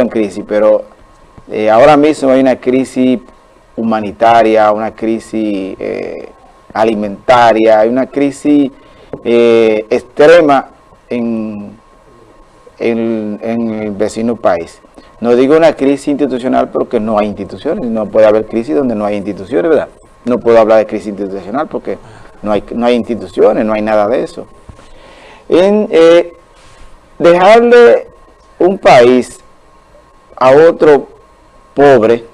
en crisis, pero eh, ahora mismo hay una crisis humanitaria, una crisis eh, alimentaria, hay una crisis eh, extrema en, en, el vecino país. No digo una crisis institucional porque no hay instituciones, no puede haber crisis donde no hay instituciones, ¿verdad? No puedo hablar de crisis institucional porque no hay, no hay instituciones, no hay nada de eso. En, dejarle un país a otro pobre,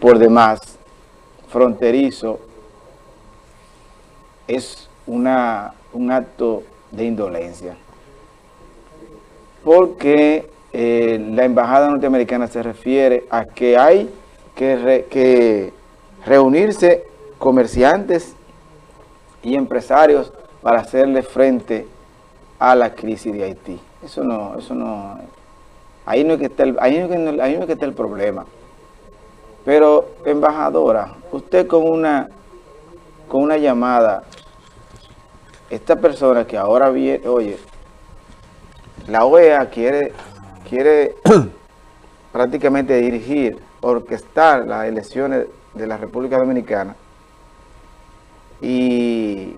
por demás, fronterizo, es una, un acto de indolencia. Porque eh, la embajada norteamericana se refiere a que hay que, que reunirse comerciantes y empresarios para hacerle frente a la crisis de Haití. Eso no, eso no, Ahí no, es que está el, ahí, no, que está el problema. Pero, embajadora, usted con una, con una llamada, esta persona que ahora viene, oye, la OEA quiere, quiere prácticamente dirigir, orquestar las elecciones de la República Dominicana y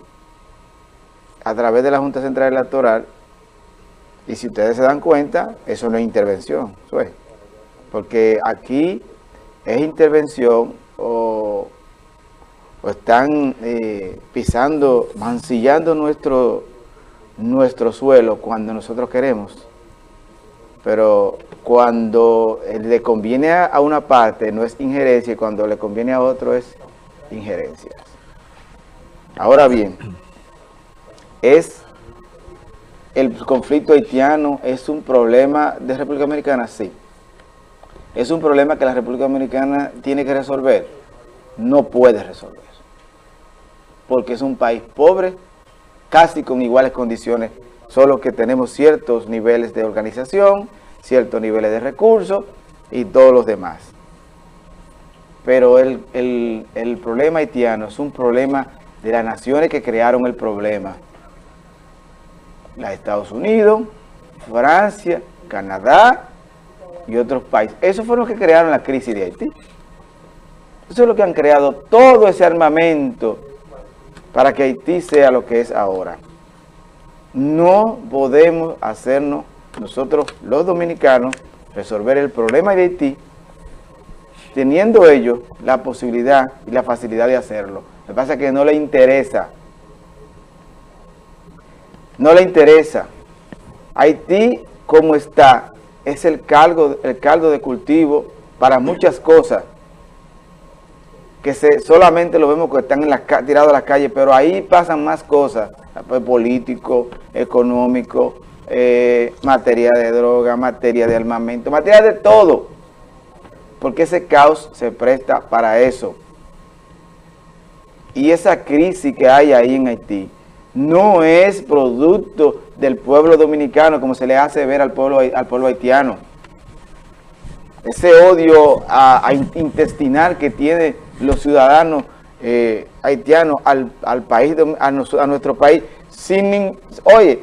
a través de la Junta Central Electoral y si ustedes se dan cuenta, eso no es intervención, porque aquí es intervención o, están eh, pisando, mancillando nuestro, nuestro suelo cuando nosotros queremos. Pero cuando le conviene a una parte no es injerencia y cuando le conviene a otro es injerencia. Ahora bien, es el conflicto haitiano es un problema de República Dominicana, sí. Es un problema que la República Dominicana tiene que resolver. No puede resolver. Porque es un país pobre, casi con iguales condiciones, solo que tenemos ciertos niveles de organización, ciertos niveles de recursos y todos los demás. Pero el, el problema haitiano es un problema de las naciones que crearon el problema los Estados Unidos, Francia, Canadá y otros países. Esos fueron los que crearon la crisis de Haití. Eso es lo que han creado todo ese armamento para que Haití sea lo que es ahora. No podemos hacernos nosotros los dominicanos resolver el problema de Haití teniendo ellos la posibilidad y la facilidad de hacerlo. Lo que pasa es que no le interesa no le interesa. Haití, como está, es el caldo, el caldo de cultivo para muchas cosas que se, solamente lo vemos que están tirados a la calle, pero ahí pasan más cosas, pues, político, económico, eh, materia de droga, materia de armamento, materia de todo, porque ese caos se presta para eso. Y esa crisis que hay ahí en Haití, no es producto del pueblo dominicano como se le hace ver al pueblo, al pueblo haitiano. Ese odio intestinal que tienen los ciudadanos eh, haitianos al, país, a, nuestro país, sin, oye,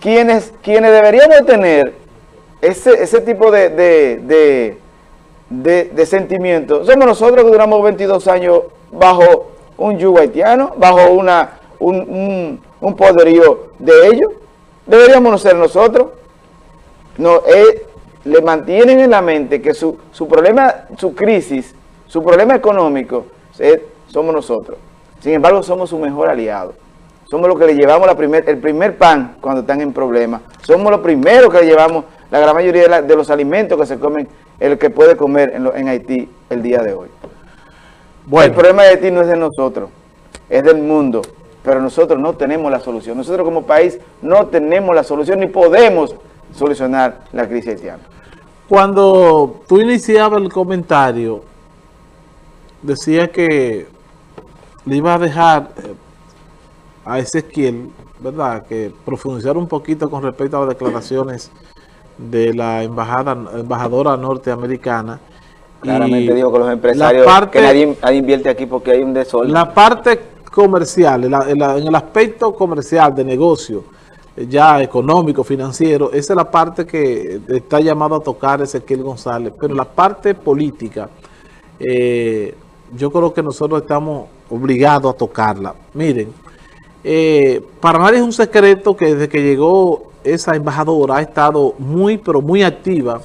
quienes, quienes deberíamos tener ese, ese tipo de, de, de, sentimientos, somos nosotros que duramos 22 años bajo un yugo haitiano, bajo una, un, un poderío de ellos. Deberíamos ser nosotros. No, eh, le mantienen en la mente que su, su, problema, su crisis, su problema económico, somos nosotros. Sin embargo, somos su mejor aliado. Somos los que le llevamos la primer, el primer pan cuando están en problemas. Somos los primeros que le llevamos la gran mayoría de, los alimentos que se comen, el que puede comer en, en Haití el día de hoy. Bueno. El problema de Haití no es de nosotros, es del mundo pero nosotros no tenemos la solución. Nosotros como país no tenemos la solución ni podemos solucionar la crisis haitiana. Cuando tú iniciabas el comentario, decía que le iba a dejar eh, a Ezequiel, ¿verdad?, que profundizar un poquito con respecto a las declaraciones de la embajada embajadora norteamericana. Claramente digo que los empresarios, que nadie, nadie, invierte aquí porque hay un desorden. La parte comercial, en, el aspecto comercial de negocio, ya económico, financiero, esa es la parte que está llamado a tocar Ezequiel González, pero la parte política, eh, yo creo que nosotros estamos obligados a tocarla. Miren, eh, para nadie es un secreto que desde que llegó esa embajadora ha estado muy, pero muy activa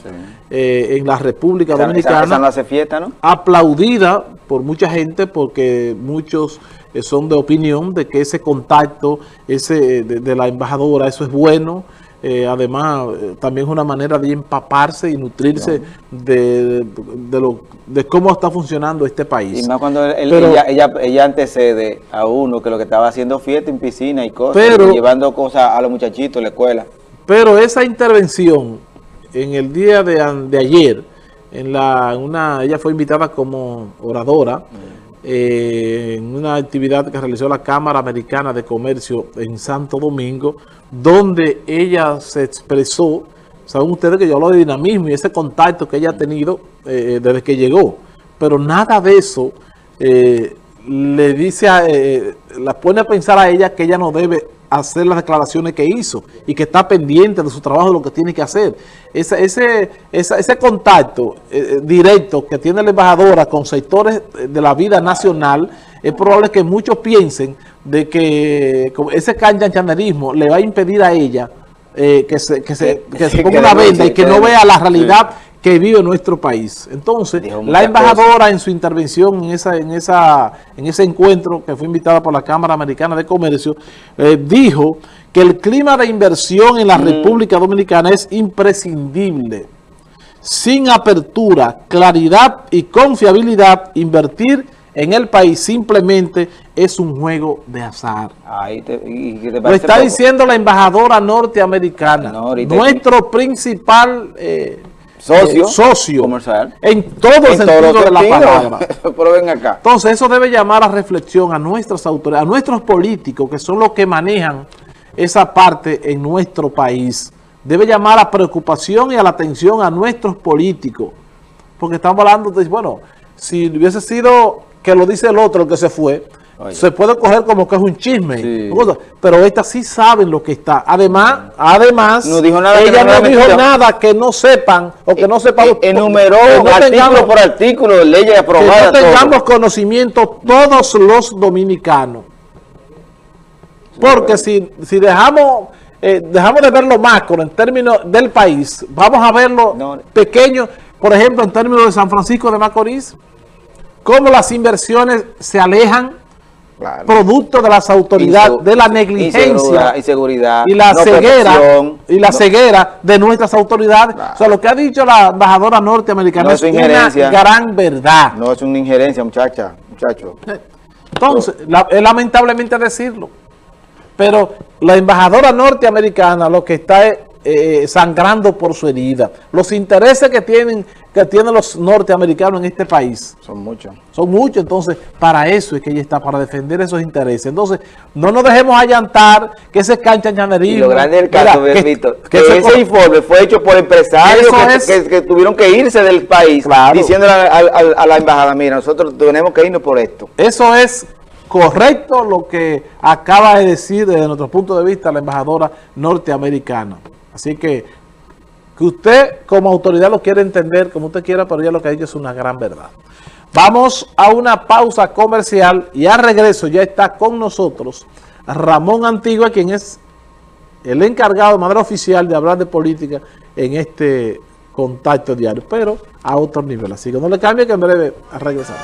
eh, en la República Dominicana. Esa, no hace fiesta, ¿no? Aplaudida por mucha gente porque muchos eh, son de opinión de que ese contacto ese de, la embajadora, eso es bueno. Eh, además, también es una manera de empaparse y nutrirse de, lo, de cómo está funcionando este país. Y más cuando ella, ella, antecede a uno que lo que estaba haciendo fiesta en piscina y cosas, llevando cosas a los muchachitos en la escuela. Pero esa intervención en el día de, ayer, en la una ella fue invitada como oradora eh, en una actividad que realizó la Cámara Americana de Comercio en Santo Domingo, donde ella se expresó, saben ustedes que yo hablo de dinamismo y ese contacto que ella ha tenido eh, desde que llegó, pero nada de eso eh, le dice, a, la pone a pensar a ella que ella no debe hacer las declaraciones que hizo y que está pendiente de su trabajo, de lo que tiene que hacer. Ese, ese, ese, contacto eh, eh, directo que tiene la embajadora con sectores de la vida nacional, es probable que muchos piensen de que ese canchanerismo le va a impedir a ella eh, que se, que se, que se ponga una venda y que no vea la realidad que vive nuestro país. Entonces, la embajadora en su intervención en esa, en esa, en ese encuentro que fue invitada por la Cámara Americana de Comercio, eh, dijo que el clima de inversión en la mm. República Dominicana es imprescindible. Sin apertura, claridad y confiabilidad, invertir en el país simplemente es un juego de azar. Lo está diciendo la embajadora norteamericana, nuestro principal... Eh, socio, socio comercial. en todo el sentido de la palabra. Pero ven acá. Entonces eso debe llamar a reflexión a nuestras autoridades, a nuestros políticos que son los que manejan esa parte en nuestro país. Debe llamar a preocupación y a la atención a nuestros políticos. Porque estamos hablando de, bueno, si hubiese sido que lo dice el otro el que se fue, se puede coger como que es un chisme. Pero estas sí saben lo que está. Además, además no dijo nada ella no, dijo nada que no sepan o que no sepan. Eh, enumeró artículo por artículo, leyes aprobadas. Que no tengamos conocimiento todos los dominicanos. Porque si, si dejamos... Eh, dejamos de verlo macro en términos del país, vamos a verlo pequeño, por ejemplo, en términos de San Francisco de Macorís, cómo las inversiones se alejan producto de las autoridades, de la negligencia y la ceguera y la ceguera de nuestras autoridades. O sea, lo que ha dicho la embajadora norteamericana es, una gran verdad. No es una injerencia, muchacha, muchacho. Entonces, es lamentablemente decirlo. Pero la embajadora norteamericana lo que está es eh, sangrando por su herida. Los intereses que tienen que tienen los norteamericanos en este país. Son muchos. Son muchos, entonces para eso es que ella está, para defender esos intereses. Entonces, no nos dejemos allantar que ese canchañanerismo... Y lo grande del caso, que, que, ese informe fue hecho por empresarios que, tuvieron que irse del país, diciéndole a, la embajada, mira, nosotros tenemos que irnos por esto. Eso es correcto lo que acaba de decir desde nuestro punto de vista la embajadora norteamericana. Así que, que usted como autoridad lo quiere entender como usted quiera, pero ya lo que ha dicho es una gran verdad. Vamos a una pausa comercial y al regreso ya está con nosotros Ramón Antigua, quien es el encargado de manera oficial de hablar de política en este contacto diario, pero a otro nivel. Así que no le cambie que en breve regresamos.